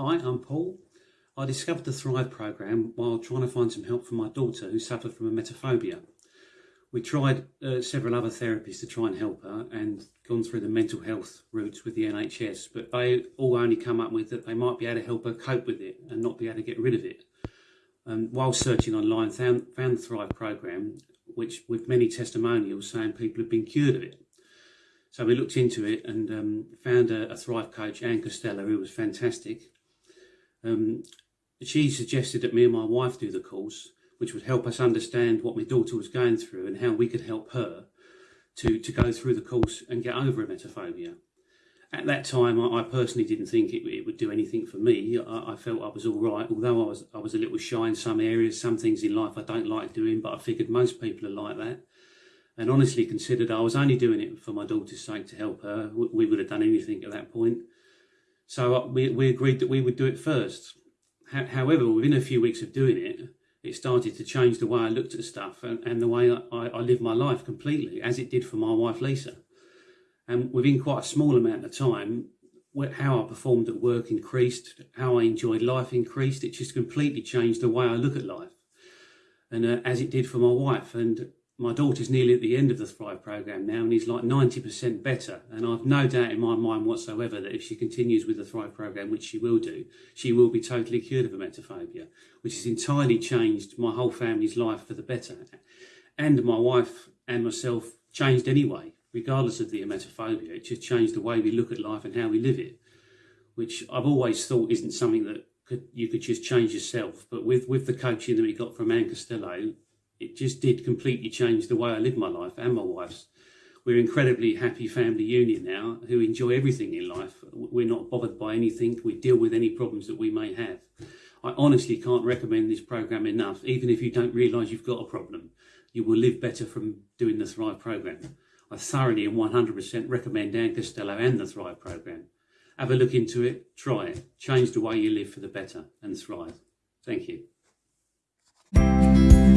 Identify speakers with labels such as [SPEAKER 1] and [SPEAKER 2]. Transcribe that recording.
[SPEAKER 1] Hi, I'm Paul. I discovered the Thrive program while trying to find some help for my daughter who suffered from a emetophobia. We tried uh, several other therapies to try and help her and gone through the mental health routes with the NHS, but they all only come up with that they might be able to help her cope with it and not be able to get rid of it. And while searching online, found, found the Thrive program, which with many testimonials saying people have been cured of it. So we looked into it and um, found a, a, Thrive coach, Anne Costello, who was fantastic. Um, she suggested that me and my wife do the course, which would help us understand what my daughter was going through and how we could help her to, to go through the course and get over emetophobia. At that time, I, personally didn't think it, it, would do anything for me. I, I, felt I was all right, although I was I was a little shy in some areas, some things in life I don't like doing, but I figured most people are like that and honestly considered I was only doing it for my daughter's sake to help her. We would have done anything at that point. So uh, we, we agreed that we would do it first. However, within a few weeks of doing it, it started to change the way I looked at stuff and, and the way I, I live my life completely, as it did for my wife Lisa. And within quite a small amount of time, how I performed at work increased, how I enjoyed life increased. It just completely changed the way I look at life, and uh, as it did for my wife. And my daughter's nearly at the end of the Thrive program now and he's like 90% better. And I've no doubt in my mind whatsoever that if she continues with the Thrive program, which she will do, she will be totally cured of emetophobia, which has entirely changed my whole family's life for the better. And my wife and myself changed anyway, regardless of the emetophobia. It just changed the way we look at life and how we live it, which I've always thought isn't something that could, you could just change yourself. But with, with the coaching that we got from Anne Costello, it just did completely change the way I live my life and my wife's. We're incredibly happy family union now who enjoy everything in life. We're not bothered by anything. We deal with any problems that we may have. I honestly can't recommend this program enough. Even if you don't realise you've got a problem, you will live better from doing the Thrive program. I thoroughly and 100% recommend Anne Costello and the Thrive program. Have a look into it, try it, change the way you live for the better and thrive. Thank you.